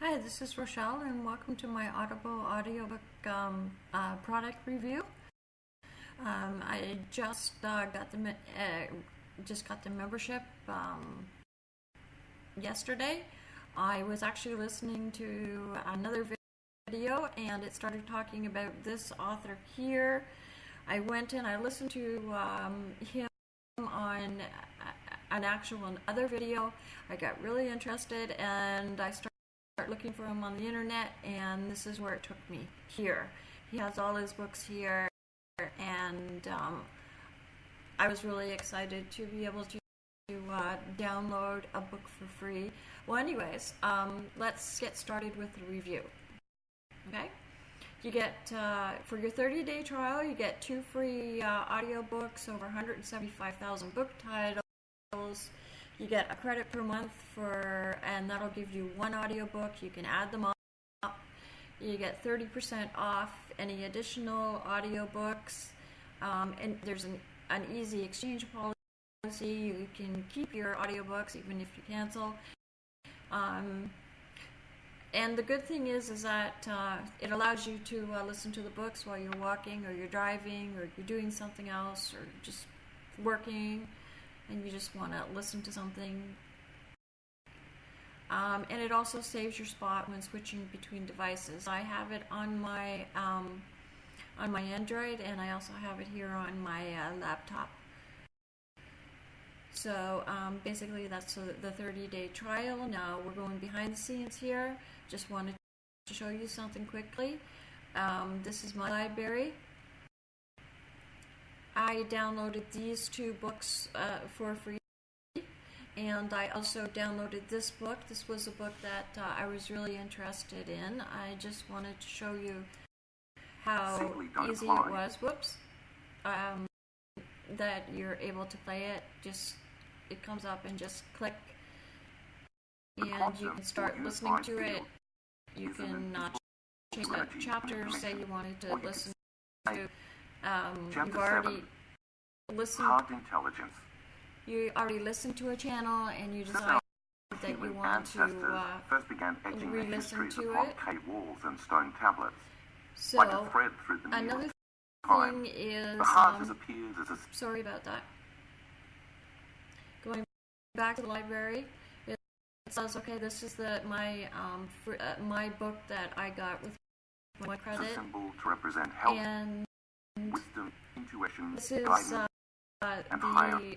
Hi, this is Rochelle, and welcome to my Audible audiobook um, uh, product review. Um, I just uh, got the uh, just got the membership um, yesterday. I was actually listening to another video, and it started talking about this author here. I went and I listened to um, him on an actual other video. I got really interested, and I started start looking for him on the internet and this is where it took me here. He has all his books here and um, I was really excited to be able to uh, download a book for free. Well anyways um, let's get started with the review okay? You get uh, for your 30 day trial you get two free uh, audiobooks over 175,000 book titles you get a credit per month for, and that'll give you one audiobook. You can add them up. You get 30% off any additional audiobooks. Um, and there's an, an easy exchange policy. You can keep your audiobooks even if you cancel. Um, and the good thing is, is that uh, it allows you to uh, listen to the books while you're walking or you're driving or you're doing something else or just working and you just want to listen to something. Um, and it also saves your spot when switching between devices. I have it on my um, on my Android, and I also have it here on my uh, laptop. So um, basically, that's the 30-day trial. Now we're going behind the scenes here. Just wanted to show you something quickly. Um, this is my library. I downloaded these two books uh, for free and I also downloaded this book. This was a book that uh, I was really interested in. I just wanted to show you how easy it was. Whoops. Um, that you're able to play it. Just it comes up and just click, and you can start listening to it. You can uh, change the chapters. Say you wanted to listen to um, you've already listened. Hard intelligence. You already listened to a channel and you decide that you want to uh, first began etching the histories to upon it. cave walls and stone tablets, So like a thread through the another of time. thing is The heart um, as a sorry about that. Going back to the library, it says okay, this is the my um uh, my book that I got with one it's a symbol to represent health, and wisdom, intuition, This is guidance. uh, uh,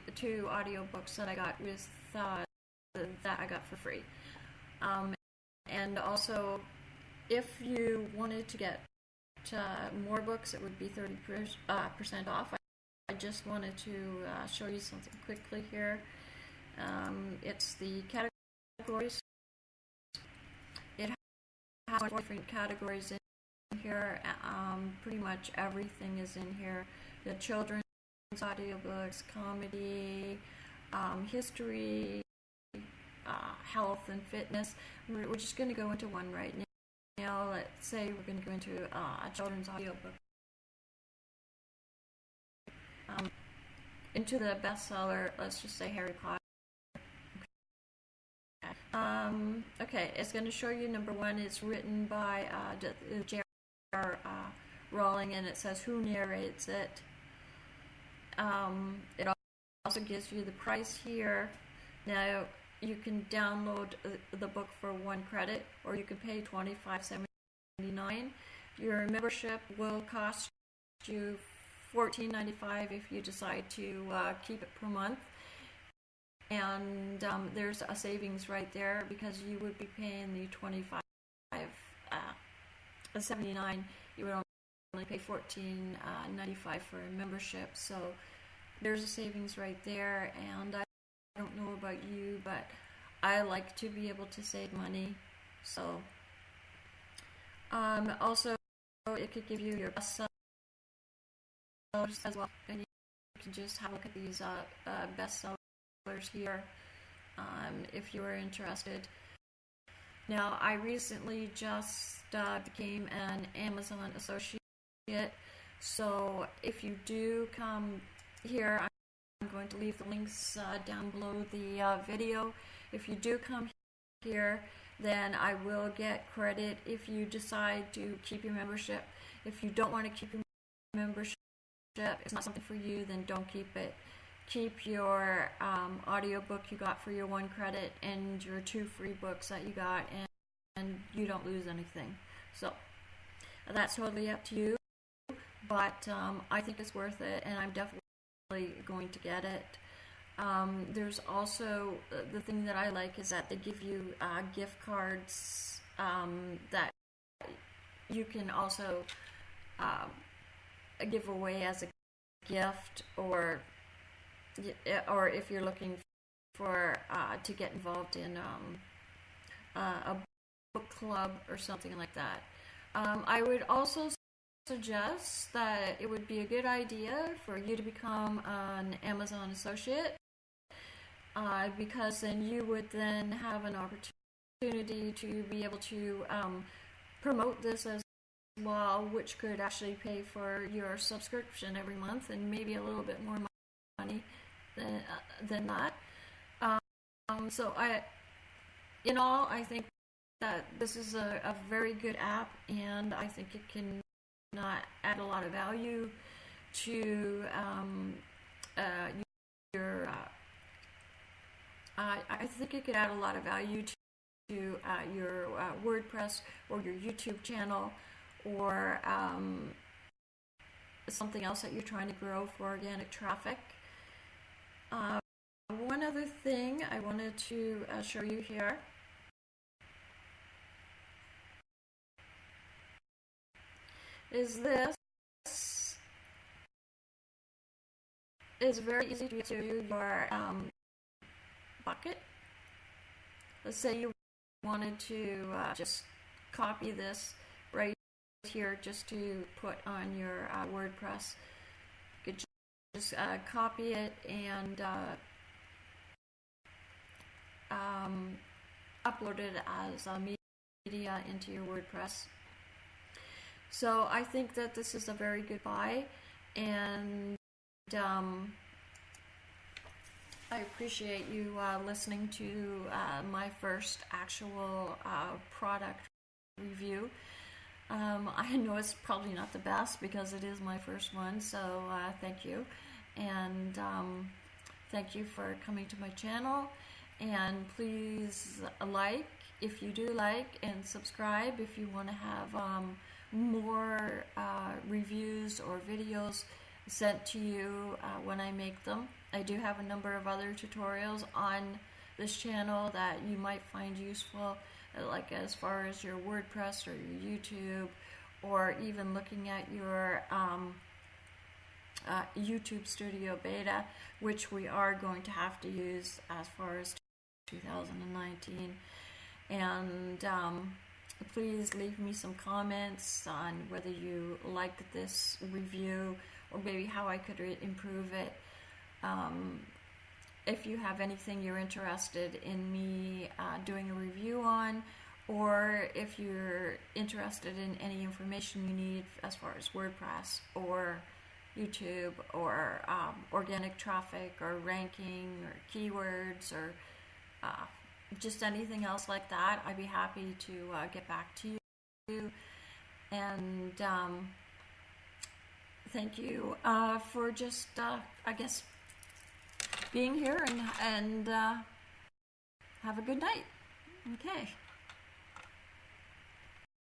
the two audiobooks that I got with uh, that I got for free. Um, and also, if you wanted to get uh, more books, it would be 30% uh, percent off. I, I just wanted to uh, show you something quickly here. Um, it's the categories. It has four different categories in here. Um, pretty much everything is in here. The children's audiobooks, comedy, um, history, uh, health, and fitness. We're, we're just going to go into one right now. Let's say we're going to go into uh, a children's audiobook. Um, into the bestseller, let's just say Harry Potter. Um, okay, it's going to show you number one. It's written by uh, J.R. Uh, Rowling, and it says who narrates it. Um, it also gives you the price here. Now you can download uh, the book for one credit, or you can pay twenty five seventy nine. Your membership will cost you fourteen ninety five if you decide to uh, keep it per month. And um, there's a savings right there because you would be paying the twenty five uh, seventy nine. You would only pay fourteen uh, ninety five for a membership. So there's a savings right there. And I don't know about you, but I like to be able to save money. So um, also it could give you your best sellers as well, and you can just have a look at these uh, uh, best sellers here um, if you are interested. Now, I recently just uh, became an Amazon associate, so if you do come here, I'm going to leave the links uh, down below the uh, video. If you do come here, then I will get credit if you decide to keep your membership. If you don't want to keep your membership, it's not something for you, then don't keep it. Keep your um, audiobook you got for your one credit and your two free books that you got, and, and you don't lose anything. So that's totally up to you, but um, I think it's worth it, and I'm definitely going to get it. Um, there's also uh, the thing that I like is that they give you uh, gift cards um, that you can also um, give away as a gift, or or if you're looking for uh, to get involved in um, uh, a book club or something like that. Um, I would also suggest that it would be a good idea for you to become an Amazon associate uh, because then you would then have an opportunity to be able to um, promote this as well, which could actually pay for your subscription every month and maybe a little bit more money than uh, than that. Um, so I, in all, I think that this is a, a very good app, and I think it can not add a lot of value to um, uh, your. Uh, I think it could add a lot of value to, to uh, your uh, WordPress or your YouTube channel or um, something else that you're trying to grow for organic traffic. Uh, one other thing I wanted to uh, show you here is this is very easy to to your um, bucket. Let's say you wanted to uh, just copy this right here just to put on your uh, WordPress. You could just uh, copy it and uh, um, upload it as a media into your WordPress. So I think that this is a very good buy and um, I appreciate you uh, listening to uh, my first actual uh, product review. Um, I know it's probably not the best because it is my first one, so uh, thank you. And um, thank you for coming to my channel. And please like if you do like and subscribe if you want to have um, more uh, reviews or videos sent to you uh, when I make them. I do have a number of other tutorials on this channel that you might find useful, uh, like as far as your WordPress or your YouTube, or even looking at your um, uh, YouTube Studio Beta, which we are going to have to use as far as 2019. And um, please leave me some comments on whether you liked this review or maybe how I could improve it. Um, if you have anything you're interested in me uh, doing a review on, or if you're interested in any information you need as far as WordPress or YouTube or um, organic traffic or ranking or keywords or uh, just anything else like that, I'd be happy to uh, get back to you. And um, thank you uh, for just, uh, I guess, being here and, and uh, have a good night. Okay.